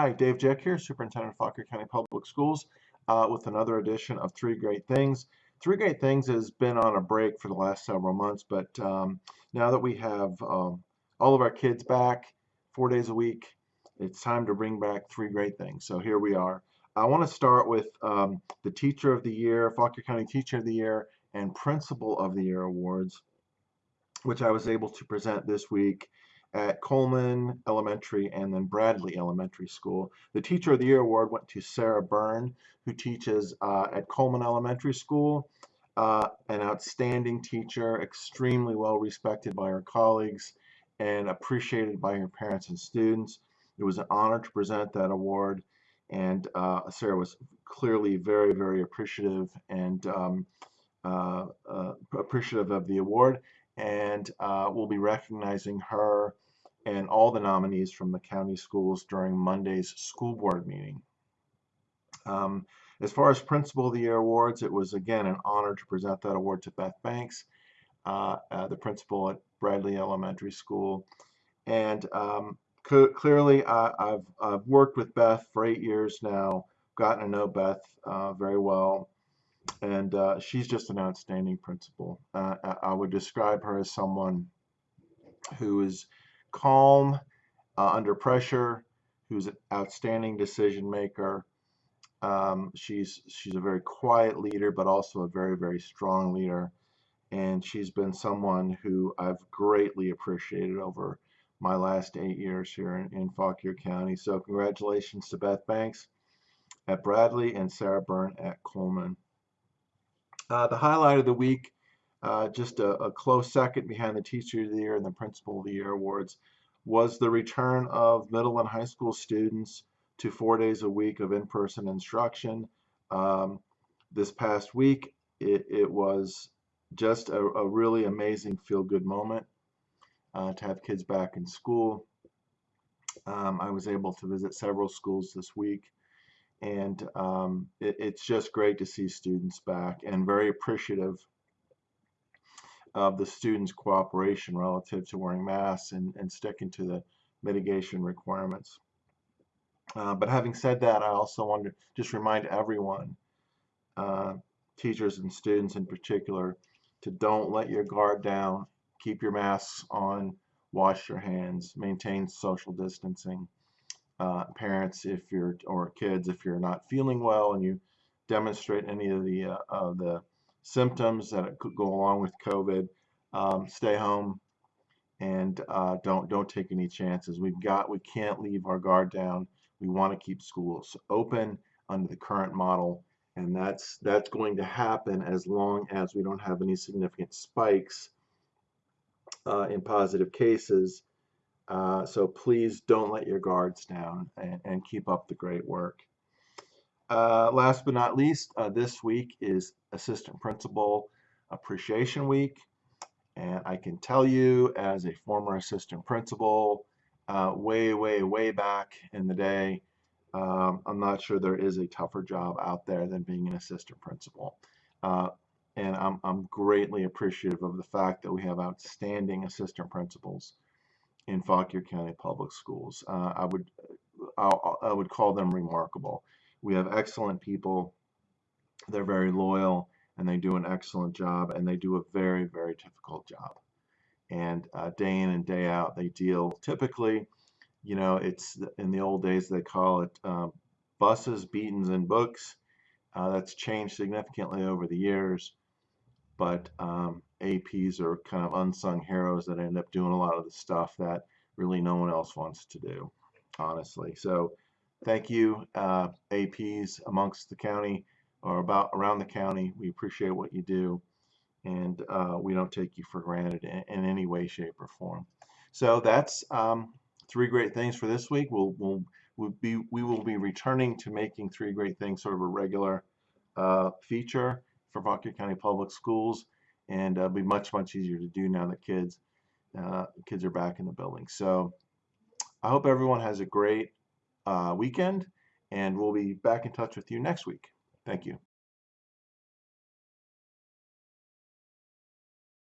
Hi, Dave Jeck here, Superintendent of Fauquier County Public Schools, uh, with another edition of Three Great Things. Three Great Things has been on a break for the last several months, but um, now that we have um, all of our kids back four days a week, it's time to bring back Three Great Things. So here we are. I want to start with um, the Teacher of the Year, Fauquier County Teacher of the Year, and Principal of the Year awards, which I was able to present this week at Coleman Elementary and then Bradley Elementary School. The Teacher of the Year award went to Sarah Byrne, who teaches uh, at Coleman Elementary School. Uh, an outstanding teacher, extremely well respected by her colleagues and appreciated by her parents and students. It was an honor to present that award, and uh, Sarah was clearly very, very appreciative and um, uh, uh, appreciative of the award and uh, we'll be recognizing her and all the nominees from the county schools during Monday's school board meeting. Um, as far as Principal of the Year awards, it was again an honor to present that award to Beth Banks, uh, uh, the principal at Bradley Elementary School. And um, clearly, I, have I've worked with Beth for eight years now, gotten to know Beth uh, very well and uh, she's just an outstanding principal. Uh, I would describe her as someone who is calm uh, under pressure, who's an outstanding decision maker. Um, she's she's a very quiet leader, but also a very very strong leader, and she's been someone who I've greatly appreciated over my last eight years here in, in Fauquier County. So congratulations to Beth Banks at Bradley and Sarah Byrne at Coleman. Uh, the highlight of the week, uh, just a, a, close second behind the Teacher of the Year and the Principal of the Year awards, was the return of middle and high school students to four days a week of in-person instruction. Um, this past week, it, it was just a, a really amazing feel-good moment uh, to have kids back in school. Um, I was able to visit several schools this week and um, it, it's just great to see students back and very appreciative of the students cooperation relative to wearing masks and, and sticking to the mitigation requirements. Uh, but having said that I also want to just remind everyone uh, teachers and students in particular to don't let your guard down. Keep your masks on wash your hands maintain social distancing uh, parents if you're or kids if you're not feeling well and you demonstrate any of the uh, of the symptoms that could go along with COVID, um, stay home and uh, don't don't take any chances. We've got we can't leave our guard down. We want to keep schools open under the current model, and that's that's going to happen as long as we don't have any significant spikes uh, in positive cases uh, so please don't let your guards down and, and keep up the great work. Uh, last but not least, uh, this week is Assistant Principal Appreciation Week. And I can tell you as a former assistant principal, uh, way, way, way back in the day, um, I'm not sure there is a tougher job out there than being an assistant principal. Uh, and I'm, I'm greatly appreciative of the fact that we have outstanding assistant principals in Fauquier County Public Schools. Uh, I would I, I would call them remarkable. We have excellent people. They're very loyal and they do an excellent job and they do a very very difficult job. And uh, day in and day out they deal typically, you know, it's in the old days they call it uh, buses, beatings, and books. Uh, that's changed significantly over the years but um, APs are kind of unsung heroes that end up doing a lot of the stuff that really no one else wants to do, honestly. So thank you, uh, APs amongst the county or about around the county. We appreciate what you do, and uh, we don't take you for granted in, in, any way, shape, or form. So that's um, three great things for this week. We'll, we'll, we'll be, we will be returning to making three great things sort of a regular uh, feature for Fauquier County Public Schools and uh, be much much easier to do now that kids uh, kids are back in the building. So I hope everyone has a great uh, weekend and we'll be back in touch with you next week. Thank you